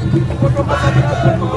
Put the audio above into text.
ছোট